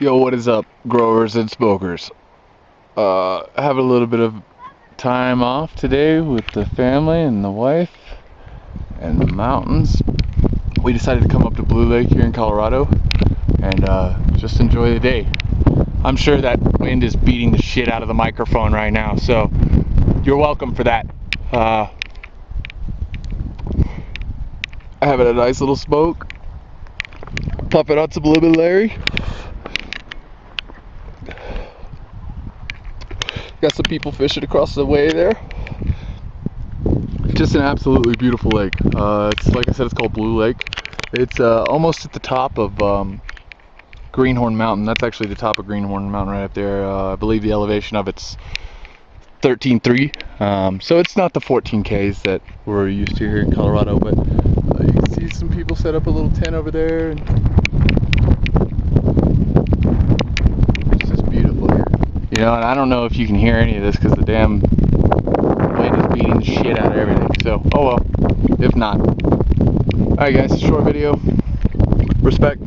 Yo, what is up, growers and smokers? Uh, I have a little bit of time off today with the family and the wife and the mountains. We decided to come up to Blue Lake here in Colorado and uh, just enjoy the day. I'm sure that wind is beating the shit out of the microphone right now, so you're welcome for that. Uh, having a nice little smoke, puffing on some lemon Larry. Got some people fishing across the way there. Just an absolutely beautiful lake. Uh, it's like I said, it's called Blue Lake. It's uh, almost at the top of um, Greenhorn Mountain. That's actually the top of Greenhorn Mountain right up there. Uh, I believe the elevation of it's 13.3. Um, so it's not the 14Ks that we're used to here in Colorado, but uh, you can see some people set up a little tent over there. And it's just beautiful here. You know, and I don't know if you can hear any of this because the damn wind is beating the shit out of everything. So, oh well. If not. Alright guys, short video. Respect.